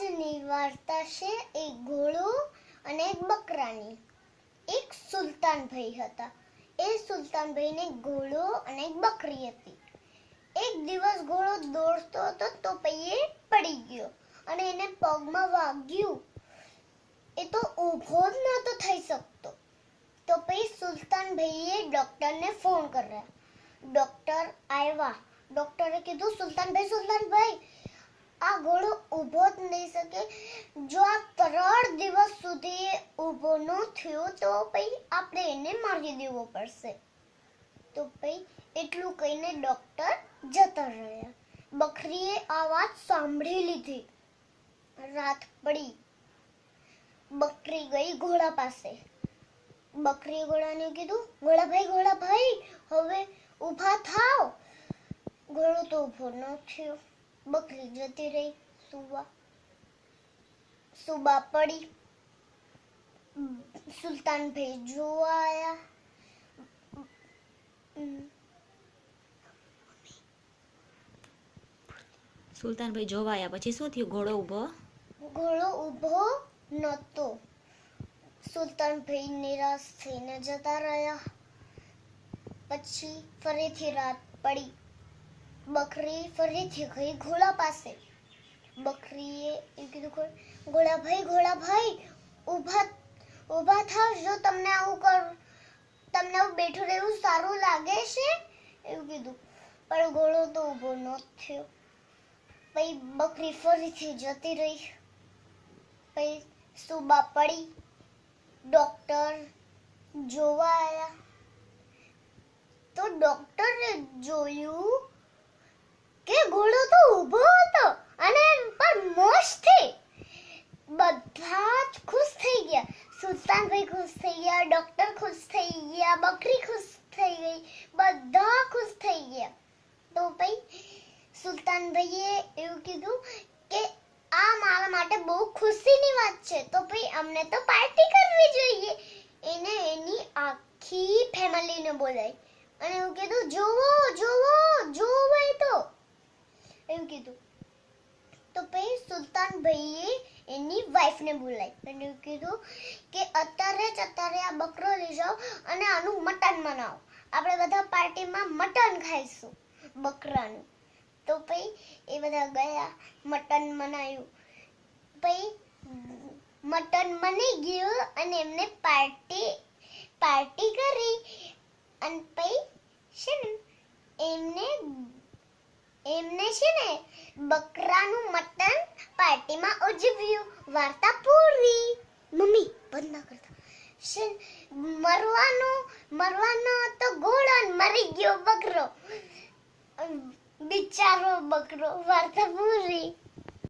આજની વાર્તા છે એક ઘોડો અને એક બકરાની. એક સુલતાનભાઈ હતા. એ સુલતાનભાઈને ઘોડો અને એક બકરી હતી. એક દિવસ ઘોડો દોડતો હતો તો પૈયે પડી ગયો અને એને પગમાં વાગ્યું. એ તો ઊભો જ નહોતો થઈ શકતો. તો પછી સુલતાનભાઈએ ડૉક્ટરને ફોન કર્યા. ડૉક્ટર આવ્યા. ડૉક્ટરે કીધું, સુલતાનભાઈ સુલતાનભાઈ, આ ઘોડો ઊભો નહીં શકે. જો આ ત્રણ દિવસ સુધી ઊભો ન થયો, તો પછી આપણે એને મારી દેવો પડશે. તો પછી એટલું કહીને ડૉક્ટર જતા રહ્યા. બકરીએ આ વાત સાંભળી લીધી. રાત પડી. બકરી ગઈ ઘોડા પાસે. બકરીએ ઘોડાને કીધું ઘોડાભાઈ ઘોડાભાઈ હવે ઊભા થાવ. ઘોડો તો ઊભો ન થયો. બકરી જતી રહી સુવા. સુબા પડી સુલતાનભાઈ જોવા ઉમ, સુલતાનભાઈ જોવા આવ્યા પછી શું થયું ઘોડો ઊભો ઘોડો ઊભો નહોતો સુલતાનભાઈ નિરાશ થઈને જતા રહ્યા પછી ફરીથી રાત પડી બકરી ફરીથી ગઈ ઘોડા પાસે બકરીએ એ કીધું ઘોડાભાઈ ઘોડાભાઈ ઊભા ઊભા થાવ, જો તમને આવું કર, તમને આવું બેઠું રહેવું સારું લાગે છે? એવું કીધું. પણ ઘોડો તો ઊભો ન થયો. પછી બકરી ફરીથી જતી રહી. પછી સુબા પડી, ડોક્ટર જોવા આવ્યા તો ડોક્ટરે જોયું કે ઘોડો તો ઊભો હતો અને પણ મોજથી બધા જ ખુશ થઈ ગયા. સુલતાનભાઈ ખુશ થઈ ગયા, ડોક્ટર ખુશ થઈ ગયા, બકરી ખુશ થઈ ગઈ, બધા ખુશ થઈ ગયા. તો ભાઈ, સુલતાનભાઈએ એવું કીધું કે આ મારા માટે બહુ ખુશીની વાત છે. તો ભાઈ, અમને તો પાર્ટી કરવી જોઈએ. એને એની આખી ફેમિલીને બોલાવી. અને એવું કીધું, જોવો જોવો જોવો તો. એવું કીધું. તો પછી સુલતાનભાઈએ એની વાઈફને બોલાવી અને કીધું કે અત્યારે જ અત્યારે આ બકરો લઈ જાઓ અને આનું મટન બનાવો. આપણે બધા પાર્ટીમાં મટન ખાઈશું બકરાનું. તો પછી એ બધા ગયા, મટન બનાવ્યું પછી મટન બની ગયું અને એમને પાર્ટી પાર્ટી કરી. અને પછી છે ને એમને એમને છે ને બકરાનું મટન પાર્ટીમાં ઉજવ્યું. વાર્તા પૂરી. મમ્મી, બંધ ના કરતા. છે મરવાનું, મરવાનો હતો ઘોડો મરી ગયો બકરો. બિચારો બકરો. વાર્તા પૂરી.